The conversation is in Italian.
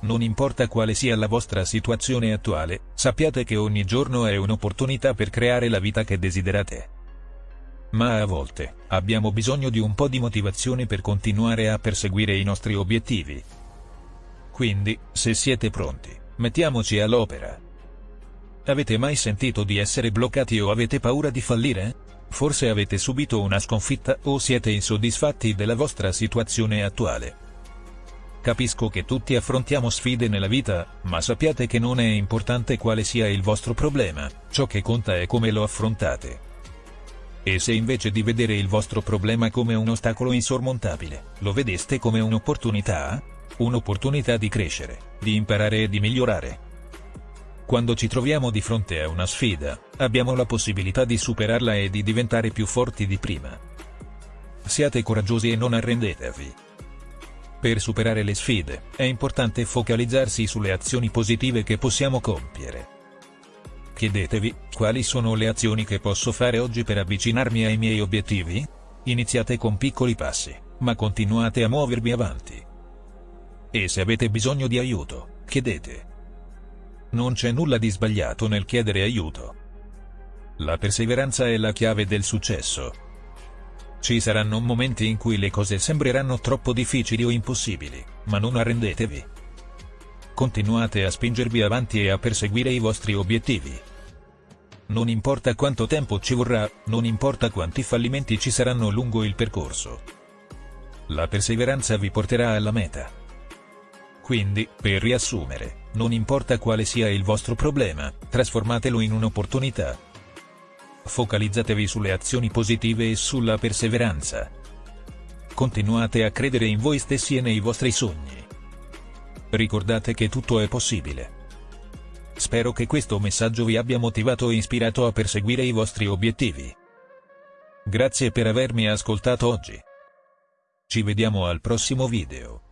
Non importa quale sia la vostra situazione attuale, sappiate che ogni giorno è un'opportunità per creare la vita che desiderate. Ma a volte, abbiamo bisogno di un po' di motivazione per continuare a perseguire i nostri obiettivi. Quindi, se siete pronti, mettiamoci all'opera. Avete mai sentito di essere bloccati o avete paura di fallire? Forse avete subito una sconfitta o siete insoddisfatti della vostra situazione attuale. Capisco che tutti affrontiamo sfide nella vita, ma sappiate che non è importante quale sia il vostro problema, ciò che conta è come lo affrontate. E se invece di vedere il vostro problema come un ostacolo insormontabile, lo vedeste come un'opportunità? Un'opportunità di crescere, di imparare e di migliorare. Quando ci troviamo di fronte a una sfida, abbiamo la possibilità di superarla e di diventare più forti di prima. Siate coraggiosi e non arrendetevi. Per superare le sfide, è importante focalizzarsi sulle azioni positive che possiamo compiere. Chiedetevi, quali sono le azioni che posso fare oggi per avvicinarmi ai miei obiettivi? Iniziate con piccoli passi, ma continuate a muovervi avanti. E se avete bisogno di aiuto, chiedete. Non c'è nulla di sbagliato nel chiedere aiuto. La perseveranza è la chiave del successo. Ci saranno momenti in cui le cose sembreranno troppo difficili o impossibili, ma non arrendetevi. Continuate a spingervi avanti e a perseguire i vostri obiettivi. Non importa quanto tempo ci vorrà, non importa quanti fallimenti ci saranno lungo il percorso. La perseveranza vi porterà alla meta. Quindi, per riassumere, non importa quale sia il vostro problema, trasformatelo in un'opportunità. Focalizzatevi sulle azioni positive e sulla perseveranza. Continuate a credere in voi stessi e nei vostri sogni. Ricordate che tutto è possibile. Spero che questo messaggio vi abbia motivato e ispirato a perseguire i vostri obiettivi. Grazie per avermi ascoltato oggi. Ci vediamo al prossimo video.